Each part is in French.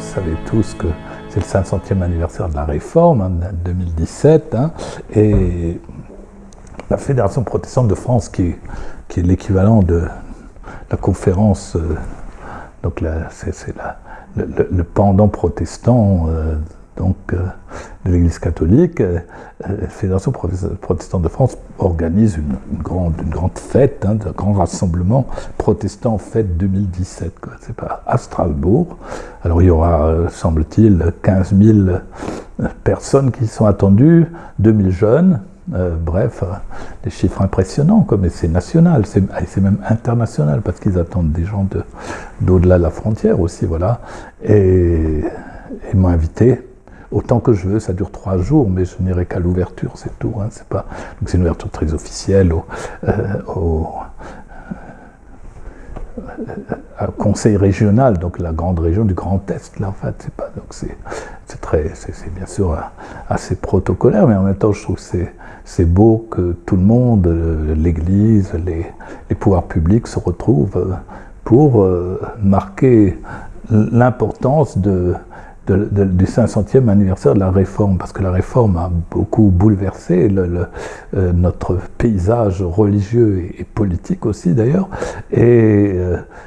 savez tous que c'est le 500e anniversaire de la Réforme, en 2017, hein, et la Fédération protestante de France, qui, qui est l'équivalent de la conférence, euh, donc c'est le, pendant protestant euh, donc, euh, de l'Église catholique, la Fédération protestante de France organise une, grande, fête, hein, un grand rassemblement protestant fête 2017. C'est à Strasbourg. Alors il y aura, semble-t-il, 15 000 personnes qui sont attendues, 2000 jeunes, euh, bref, euh, des chiffres impressionnants, mais c'est national, c'est même international, parce qu'ils attendent des gens d'au-delà de, la frontière aussi, voilà. Et ils m'ont invité, autant que je veux, ça dure trois jours, mais je n'irai qu'à l'ouverture, c'est tout. Hein, c'est pas... Donc c'est une ouverture très officielle au, euh, conseil régional, donc la grande région du Grand Est, là, en fait, c'est pas, donc c'est, très, c'est, bien sûr assez protocolaire, mais en même temps, je trouve que c'est, c'est beau que tout le monde, euh, l'Église, les, pouvoirs publics se retrouvent pour euh, marquer l'importance de, du 500e anniversaire de la réforme, parce que la réforme a beaucoup bouleversé le, euh, notre paysage religieux et, politique aussi d'ailleurs, et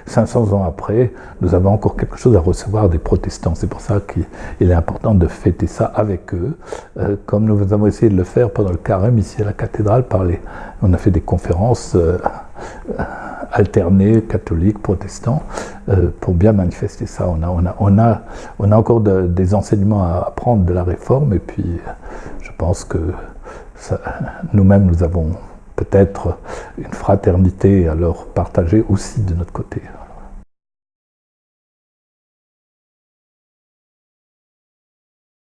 500 euh, ans après, nous avons encore quelque chose à recevoir des protestants. C'est pour ça qu'il est important de fêter ça avec eux, euh, comme nous avons essayé de le faire pendant le carême ici à la cathédrale, on a fait des conférences alternés, catholiques, protestants, euh, pour bien manifester ça. On a, on a, encore des enseignements à apprendre de la réforme, et puis je pense que nous-mêmes, nous avons peut-être une fraternité à leur partager aussi de notre côté.